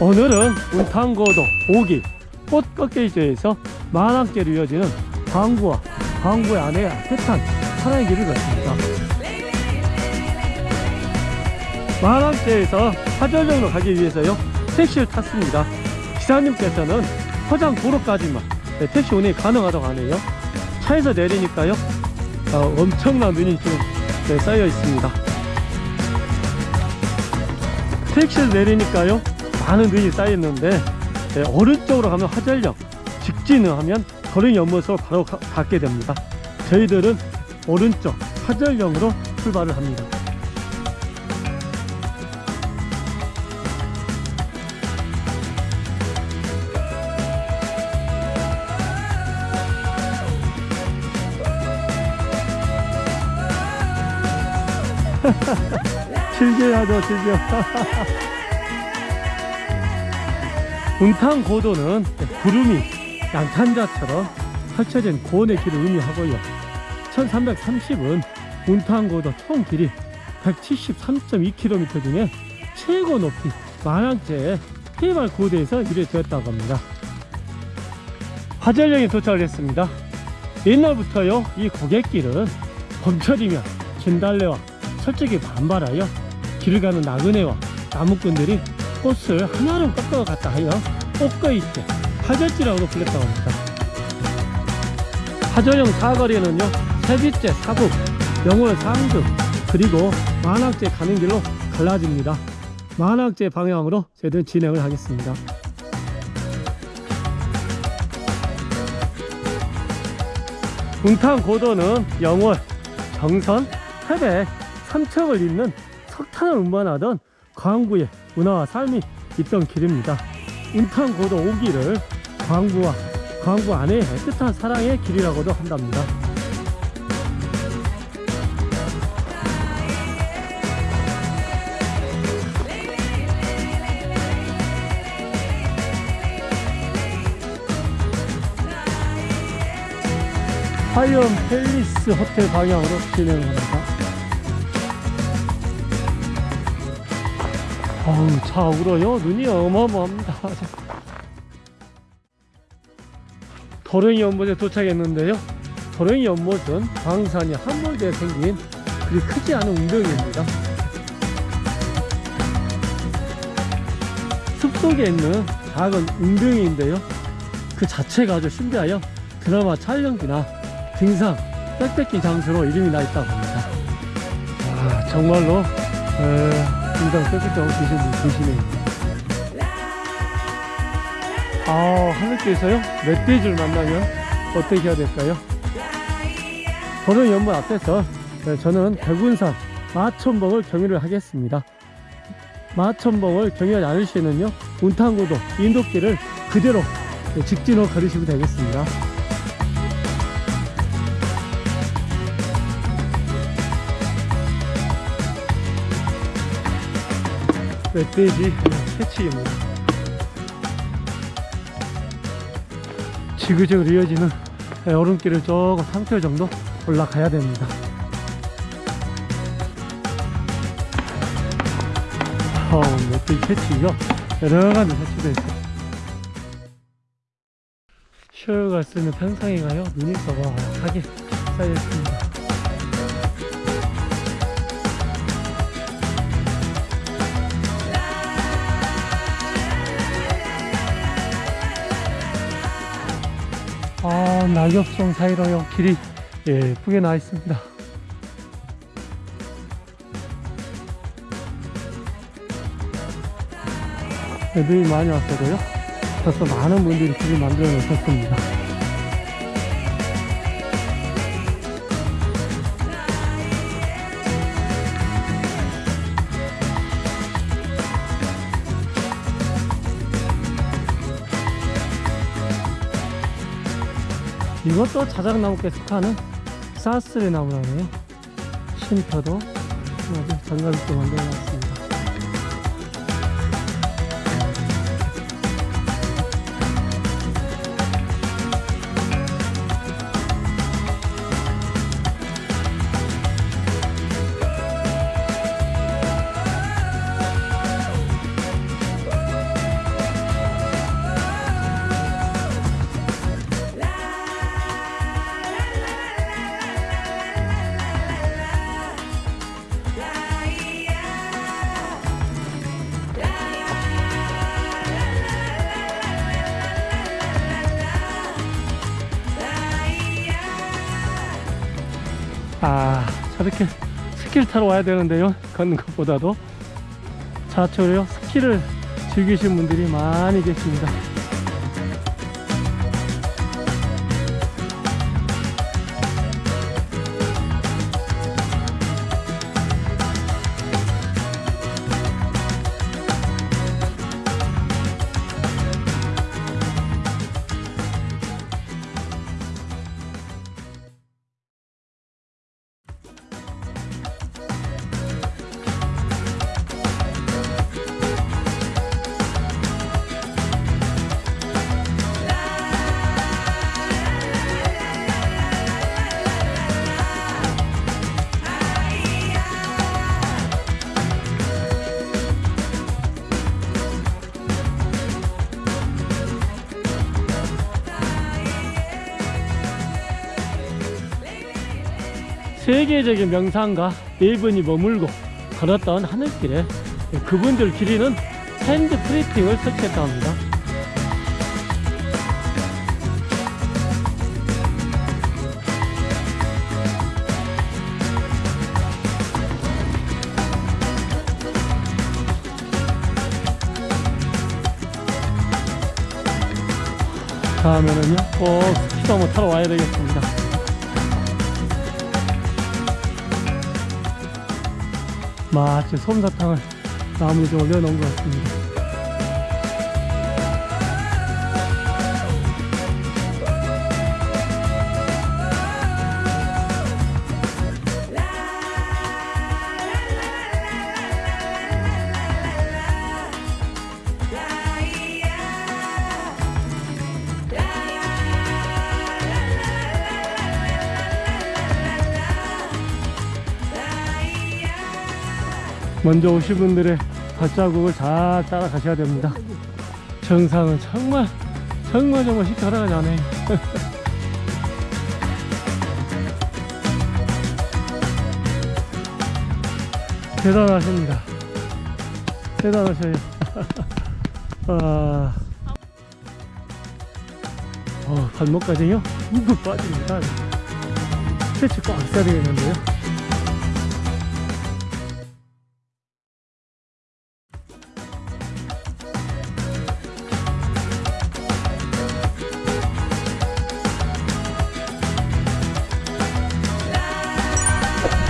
오늘은 운탄고도 5기 꽃꺾개지에서 만학제로 이어지는 광구와 광구의 아내의 따뜻한 사랑의 길을 걷습니다. 만학제에서 화전역으로 가기 위해서요 택시를 탔습니다. 기사님께서는 포장 도로까지만 네, 택시 운행이 가능하다고 하네요. 차에서 내리니까요 어, 엄청난 눈이 지금 네, 쌓여 있습니다. 택시를 내리니까요 많은 눈이 쌓였는데 네, 오른쪽으로 가면 화전역 직진을 하면 도령 연못으로 바로 가, 닿게 됩니다. 저희들은 오른쪽 화전역으로 출발을 합니다. 즐겨야죠 즐겨 운탕 고도는 구름이 양탄자처럼 펼쳐진 고원의 길을 의미하고요. 1330은 운탕 고도 총 길이 173.2km 중에 최고 높이 만항제의 해발 고도에서 유래되었다고 합니다. 화전령에 도착을 했습니다. 옛날부터요 이 고갯길은 봄철이면 진달래와 철쭉이 반발하여 길을 가는 나그네와 나무꾼들이 꽃을 하나로 꺾어 갔다 하여 꽃거이때 화절지라고 불렸다고 합니다. 화절형 사거리는요 세빛제 사북 영월 상주 그리고 만학제 가는 길로 갈라집니다. 만학제 방향으로 저희들은 진행을 하겠습니다. 웅탄 고도는 영월 정선 태백 삼척을 잇는 석탄을 운반하던 광구의 문화와 삶이 있던 길입니다. 운탄고도 오기를 광구와 광구 안에 애틋한 사랑의 길이라고도 한답니다. 하이엄 팰리스 호텔 방향으로 진행합니다. 어우 차 울어요 눈이 어마어마합니다. 도령이 연못에 도착했는데요. 도령이 연못은 광산이 함몰되어 생긴 그리 크지 않은 운동입니다. 숲속에 있는 작은 웅덩이인데요. 그 자체가 아주 신비하여 드라마 촬영지나 등산 백패킹 장소로 이름이 나 있다고 합니다. 아 정말로 에... 인상 뺏기고 계신 분 계시네요. 아 하늘길에서요? 멧돼지를 만나면 어떻게 해야 될까요? 저는 연못 앞에서 네, 저는 백운산 마천봉을 경유를 하겠습니다. 마천봉을 경유하지 않으시면요 운탄고도 인도길을 그대로 네, 직진으로 걸으시면 되겠습니다 멧돼지 새치기입니다 지그재그로 이어지는 얼음길을 조금 3km 정도 올라가야 됩니다. 어, 멧돼지 새치기가 여러가지 새치도 있어요. 슈어가 쓰는 탄상에 가요? 눈이 써박하게 쌓여있습니다 아 낙엽성 사이로요. 길이 예쁘게 나 있습니다. 애들이 많이 왔어도요. 벌써 많은 분들이 길을 만들어 놓으셨습니다 이것도 자작나무께 속하는 사스레 나무라네요. 쉼터도 정갈있게 만들어놨습니 아 저렇게 스키를 타러 와야 되는데요. 걷는 것보다도 자초로요 스키를 즐기시는 분들이 많이 계십니다. 세계적인 명상가 네 분이 머물고 걸었던 하늘길에 그분들 기리는 hand printing을 설치했다 합니다. 다음에는요 꼭 스키도 한번 타러 와야 되겠습니다. 마치 솜사탕을 나무에 좀 올려놓은 것 같습니다. 먼저 오신 분들의 발자국을 잘 따라가셔야 됩니다. 정상은 정말 정말 정말 쉽게 걸어가지 않아요. 대단하십니다. 대단하셔요. 아, 어, 발목까지요? 묵묵 빠집니다. 스트레치 꽉 써야 되겠는데요.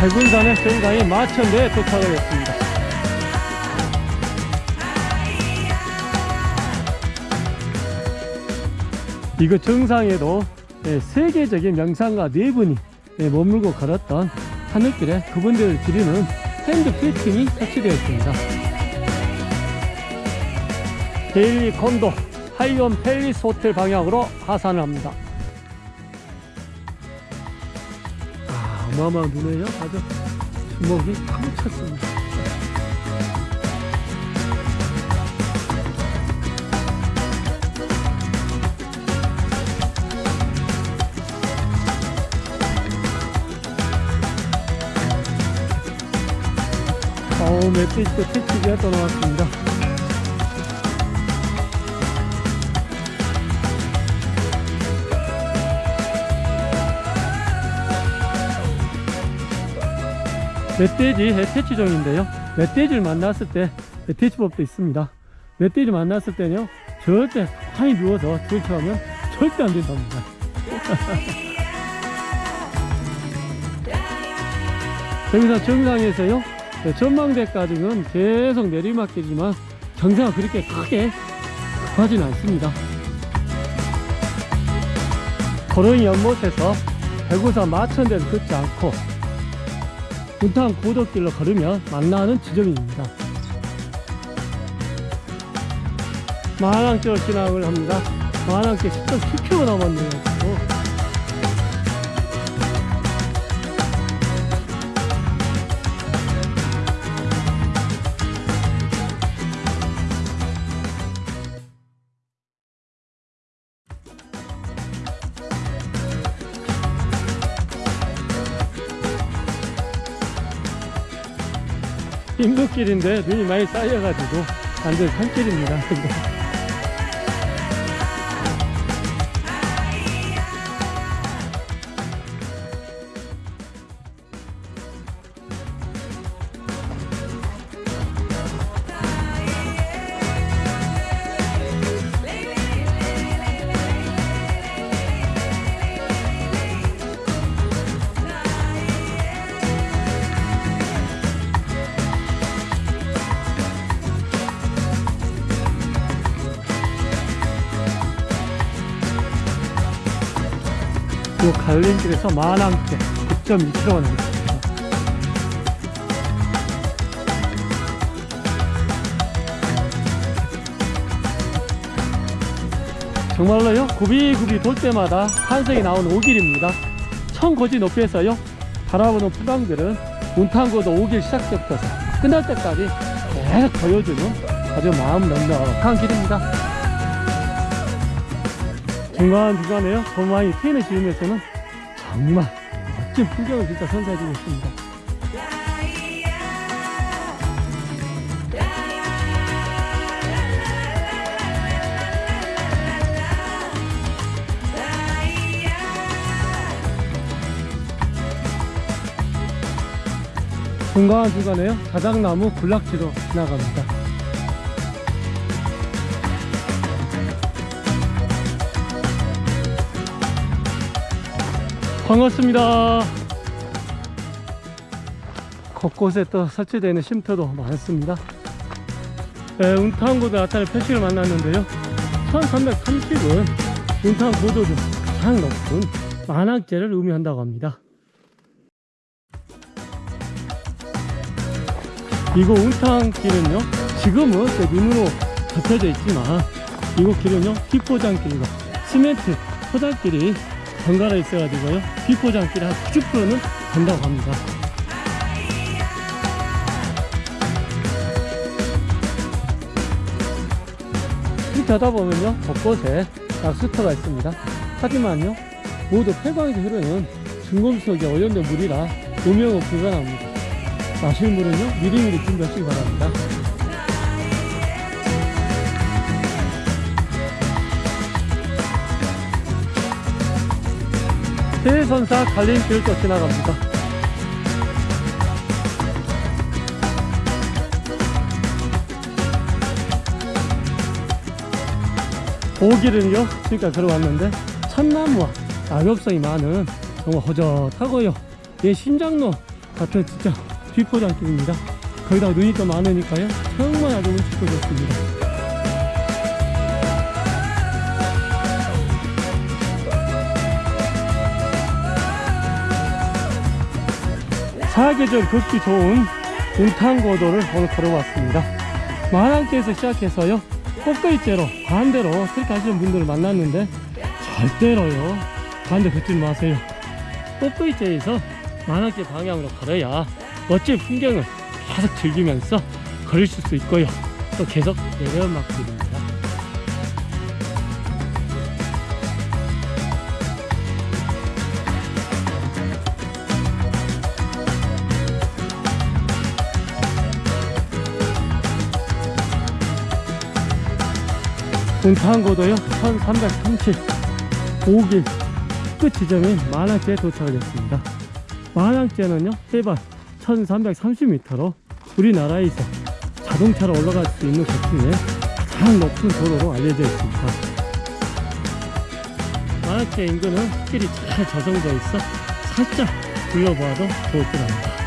대군산의 정강이 마천대에 도착을 했습니다. 이거 정상에도 예, 세계적인 명상가 네 분이 예, 머물고 걸었던 하늘길에 그분들을 기리는 hand printing이 설치되어 있습니다. 밸리 콘도 하이원 팰리스 호텔 방향으로 하산을 합니다. 어마어마한 눈에요. 아주 주먹이 가득 찼습니다. 어우, 멧돼지도 택시기가 떠나왔습니다. 멧돼지 해태치종인데요. 멧돼지를 만났을 때 멧돼지법도 있습니다. 멧돼지 만났을 때는요, 절대 가만히 누워서 들쳐하면 절대 안 된답니다. 여기서 정상에서요, 네, 전망대까지는 계속 내리막길이지만 경사가 그렇게 크게 급하지는 않습니다. 걸어인 연못에서 대구사 마천대를 걷지 않고 분탕 고덕길로 걸으면 만나는 지점입니다. 마랑길 진학을 합니다. 마랑길 10.7km 남았네요. 인도길인데 눈이 많이 쌓여가지고 완전 산길입니다. 요 갈림길에서 만항대 9.2km 남았습니다. 정말로요? 굽이굽이 돌 때마다 환생이 나오는 오길입니다. 청고지 높이에서요 바라보는 풍광들은 운탄고도 오길 시작 때부터 끝날 때까지 계속 보여주는 아주 마음 넉넉한 길입니다. 중간중간에요 도마이 트인을 지으면서는 정말 멋진 풍경을 진짜 선사해주고 있습니다. 중간중간에요? 자작나무 군락지로 지나갑니다 반갑습니다. 곳곳에 또 설치되어 있는 쉼터도 많습니다. 네, 운탄고도 나타날 표식을 만났는데요. 1330은 운탄 고도 중 가장 높은 만학제를 의미한다고 합니다. 이곳 운탕길은요 지금은 그 눈으로 덮여져 있지만 이곳 길은요 비포장길과 시멘트 포장길이 번갈아 있어가지고요. 비포장길이 한 90%는 된다고 합니다. 이렇게 하다 보면요 곳곳에 약수터가 있습니다. 하지만요 모두 폐광에서 흐르는 중금속에 오염된 물이라 음영은 불가능합니다. 마실 물은요 미리미리 준비하시기 바랍니다 해선사 갈림길을 또 지나갑니다. 오길은요 지금까지 들어왔는데 참나무와 낙엽성이 많은 정말 허젓하고요. 예 심장로 같은 진짜 뒷포장길입니다. 거기다가 눈이 또 많으니까요. 정말 아주 운치고 좋습니다 사계절 걷기 좋은 운탕고도를 오늘 걸어왔습니다. 만안께에서 시작해서요 꽃거리째로 반대로 그렇게 하시는 분들을 만났는데 절대로요 반대 걷지 마세요. 꽃거리째에서 만안께 방향으로 걸어야 멋진 풍경을 계속 즐기면서 걸으실 수 있고요. 또 계속 내려막길입 동탄고도요 1335길 끝 지점인 만항제에 도착을 했습니다. 만항제는요 해발 1330m로 우리나라에서 자동차로 올라갈 수 있는 곳 중에 가장 높은 도로로 알려져 있습니다. 만항제 인근은 길이 잘 조성되어 있어 살짝 둘러봐도 좋을 것 같습니다